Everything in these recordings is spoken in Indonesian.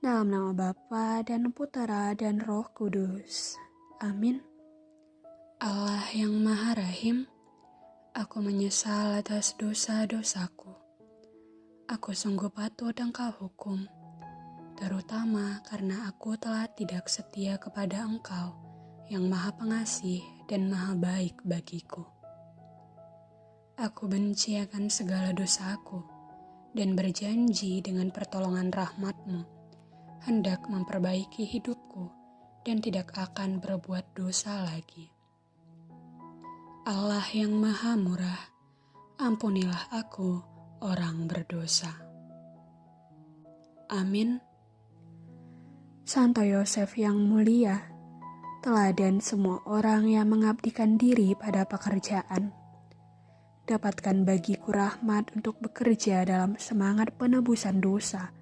Dalam nama Bapa dan Putera dan Roh Kudus. Amin. Allah yang Maha Rahim, aku menyesal atas dosa-dosaku. Aku sungguh patut engkau hukum, terutama karena aku telah tidak setia kepada engkau yang maha pengasih dan maha baik bagiku. Aku benci akan segala dosaku dan berjanji dengan pertolongan rahmatmu hendak memperbaiki hidupku dan tidak akan berbuat dosa lagi. Allah yang Maha Murah, ampunilah aku, orang berdosa. Amin. Santo Yosef yang mulia, teladan semua orang yang mengabdikan diri pada pekerjaan. Dapatkan bagiku rahmat untuk bekerja dalam semangat penebusan dosa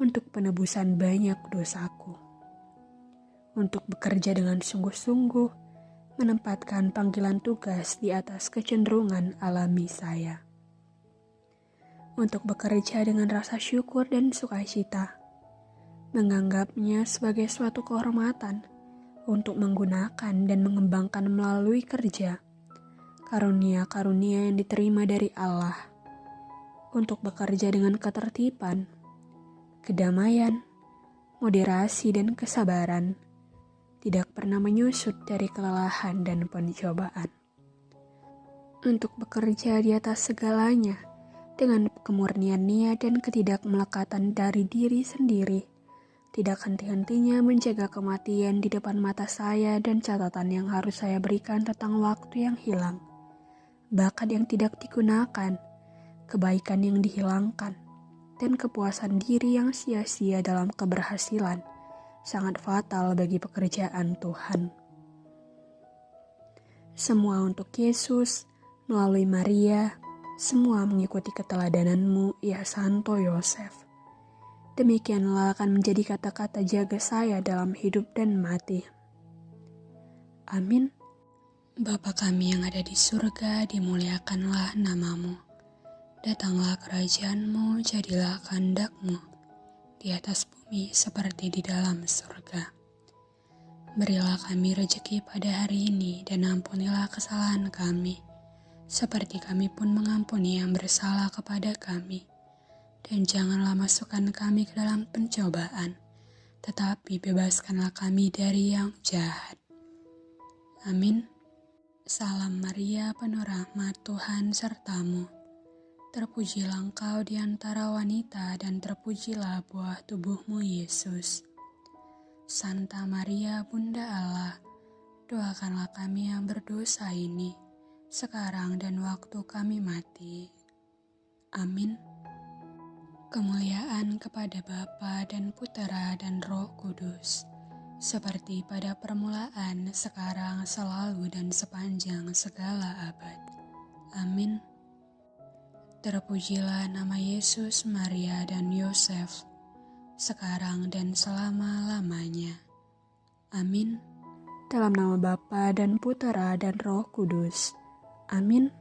untuk penebusan banyak dosaku. Untuk bekerja dengan sungguh-sungguh, menempatkan panggilan tugas di atas kecenderungan alami saya. Untuk bekerja dengan rasa syukur dan sukacita, menganggapnya sebagai suatu kehormatan untuk menggunakan dan mengembangkan melalui kerja karunia-karunia yang diterima dari Allah untuk bekerja dengan ketertiban kedamaian, moderasi, dan kesabaran tidak pernah menyusut dari kelelahan dan pencobaan. Untuk bekerja di atas segalanya dengan kemurnian niat dan ketidakmelekatan dari diri sendiri, tidak henti-hentinya menjaga kematian di depan mata saya dan catatan yang harus saya berikan tentang waktu yang hilang, bakat yang tidak digunakan, kebaikan yang dihilangkan, dan kepuasan diri yang sia-sia dalam keberhasilan sangat fatal bagi pekerjaan Tuhan. Semua untuk Yesus, melalui Maria, semua mengikuti keteladananmu, ya Santo Yosef. Demikianlah akan menjadi kata-kata jaga saya dalam hidup dan mati. Amin. Bapa kami yang ada di surga, dimuliakanlah namamu Datanglah kerajaanmu, jadilah kehendakmu di atas bumi seperti di dalam surga. Berilah kami rejeki pada hari ini dan ampunilah kesalahan kami, seperti kami pun mengampuni yang bersalah kepada kami. Dan janganlah masukkan kami ke dalam pencobaan, tetapi bebaskanlah kami dari yang jahat. Amin. Salam Maria, penuh rahmat Tuhan sertamu Terpujilah engkau di antara wanita dan terpujilah buah tubuhmu Yesus. Santa Maria Bunda Allah, doakanlah kami yang berdosa ini, sekarang dan waktu kami mati. Amin. Kemuliaan kepada Bapa dan Putera dan Roh Kudus, seperti pada permulaan, sekarang, selalu, dan sepanjang segala abad. Amin. Terpujilah nama Yesus, Maria, dan Yosef, sekarang dan selama-lamanya. Amin. Dalam nama Bapa dan Putera dan Roh Kudus. Amin.